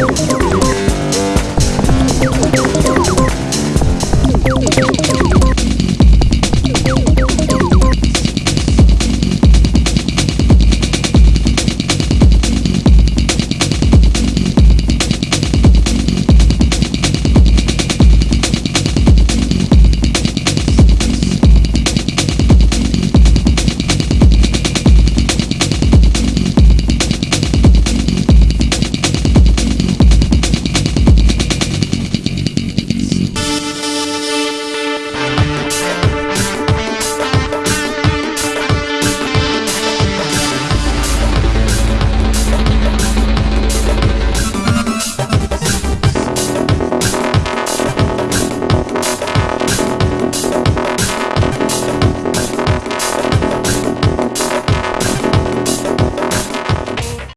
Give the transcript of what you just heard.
you.